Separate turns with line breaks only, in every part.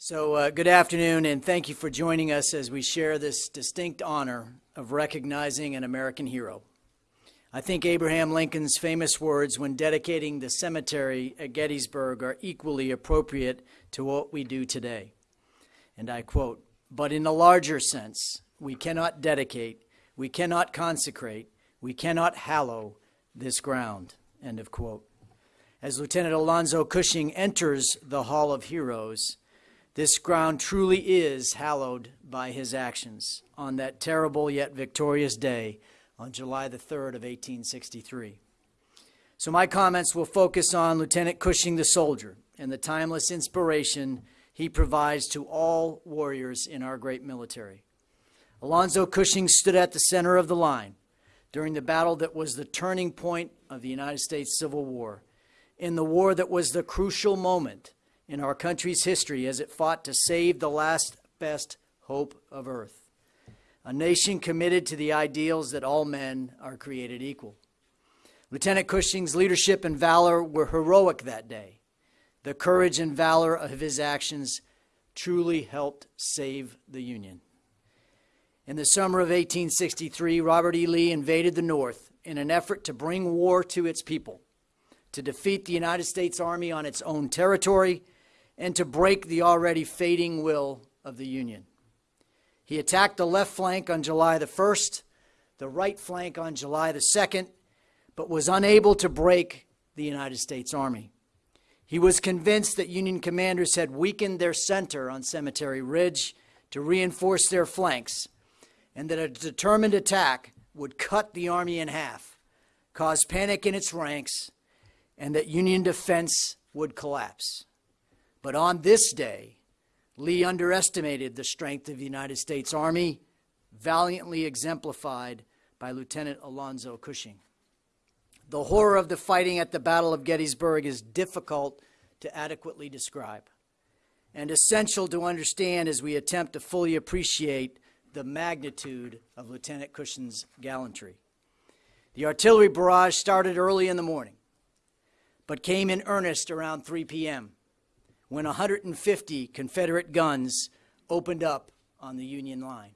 So, uh, good afternoon, and thank you for joining us as we share this distinct honor of recognizing an American hero. I think Abraham Lincoln's famous words when dedicating the cemetery at Gettysburg are equally appropriate to what we do today. And I quote, But in a larger sense, we cannot dedicate, we cannot consecrate, we cannot hallow this ground. End of quote. As Lieutenant Alonzo Cushing enters the Hall of Heroes, this ground truly is hallowed by his actions on that terrible yet victorious day on July the 3rd of 1863. So my comments will focus on Lieutenant Cushing the soldier and the timeless inspiration he provides to all warriors in our great military. Alonzo Cushing stood at the center of the line during the battle that was the turning point of the United States Civil War, in the war that was the crucial moment in our country's history as it fought to save the last best hope of earth a nation committed to the ideals that all men are created equal. Lieutenant Cushing's leadership and valor were heroic that day. The courage and valor of his actions truly helped save the Union. In the summer of 1863, Robert E. Lee invaded the North in an effort to bring war to its people, to defeat the United States Army on its own territory, and to break the already fading will of the Union. He attacked the left flank on July the 1st, the right flank on July the 2nd, but was unable to break the United States Army. He was convinced that Union commanders had weakened their center on Cemetery Ridge to reinforce their flanks, and that a determined attack would cut the Army in half, cause panic in its ranks, and that Union defense would collapse. But on this day, Lee underestimated the strength of the United States Army, valiantly exemplified by Lieutenant Alonzo Cushing. The horror of the fighting at the Battle of Gettysburg is difficult to adequately describe and essential to understand as we attempt to fully appreciate the magnitude of Lieutenant Cushing's gallantry. The artillery barrage started early in the morning, but came in earnest around 3 p.m when 150 Confederate guns opened up on the Union line.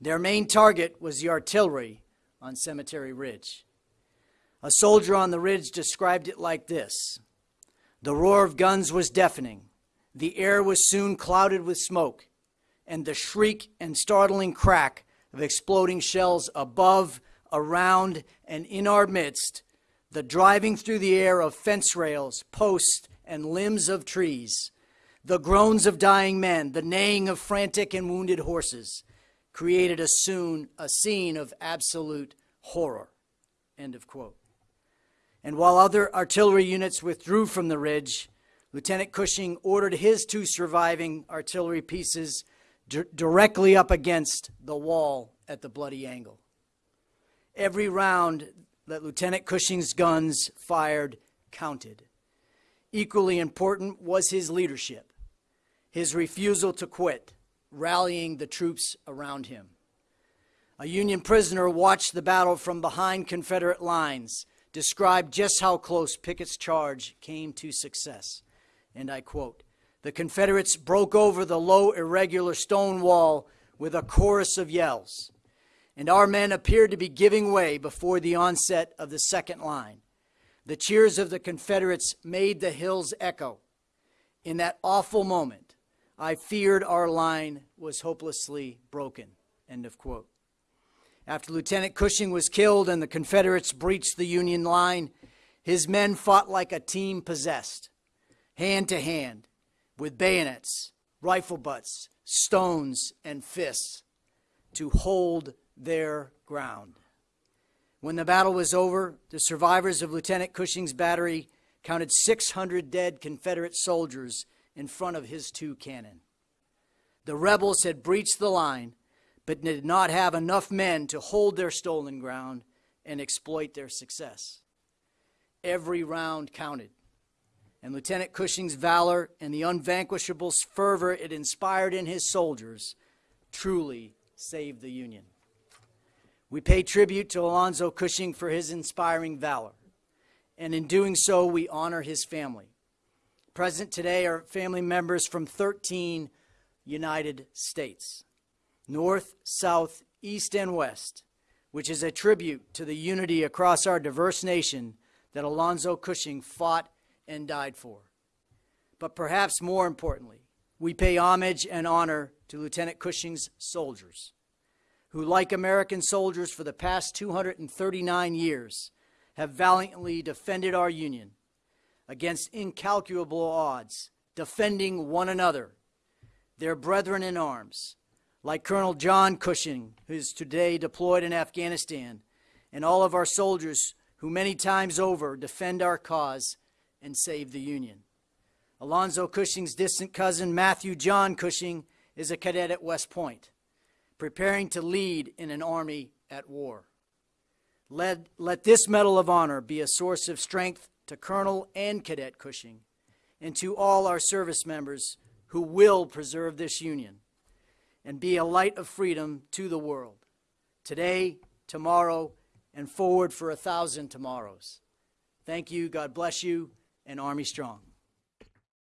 Their main target was the artillery on Cemetery Ridge. A soldier on the ridge described it like this The roar of guns was deafening. The air was soon clouded with smoke, and the shriek and startling crack of exploding shells above, around, and in our midst, the driving through the air of fence rails, posts, and limbs of trees, the groans of dying men, the neighing of frantic and wounded horses, created a, soon, a scene of absolute horror. End of quote. And while other artillery units withdrew from the ridge, Lieutenant Cushing ordered his two surviving artillery pieces directly up against the wall at the bloody angle. Every round that Lieutenant Cushing's guns fired counted. Equally important was his leadership, his refusal to quit, rallying the troops around him. A Union prisoner watched the battle from behind Confederate lines, described just how close Pickett's charge came to success. And I quote The Confederates broke over the low, irregular stone wall with a chorus of yells, and our men appeared to be giving way before the onset of the second line. The cheers of the Confederates made the hills echo. In that awful moment, I feared our line was hopelessly broken. End of quote. After Lieutenant Cushing was killed and the Confederates breached the Union line, his men fought like a team possessed, hand to hand, with bayonets, rifle butts, stones, and fists to hold their ground. When the battle was over, the survivors of Lieutenant Cushing's battery counted 600 dead Confederate soldiers in front of his two cannon. The rebels had breached the line, but did not have enough men to hold their stolen ground and exploit their success. Every round counted, and Lieutenant Cushing's valor and the unvanquishable fervor it inspired in his soldiers truly saved the Union. We pay tribute to Alonzo Cushing for his inspiring valor, and in doing so, we honor his family, Present today are family members from 13 United States, North, South, East, and West, which is a tribute to the unity across our diverse nation that Alonzo Cushing fought and died for. But perhaps more importantly, we pay homage and honor to Lieutenant Cushing's soldiers, who, like American soldiers for the past 239 years, have valiantly defended our Union against incalculable odds, defending one another, their brethren in arms, like Colonel John Cushing, who is today deployed in Afghanistan, and all of our soldiers who many times over defend our cause and save the Union. Alonzo Cushing's distant cousin, Matthew John Cushing, is a cadet at West Point, preparing to lead in an army at war. Let, let this Medal of Honor be a source of strength to Colonel and Cadet Cushing, and to all our service members who will preserve this Union and be a light of freedom to the world, today, tomorrow, and forward for a thousand tomorrows. Thank you, God bless you, and Army Strong.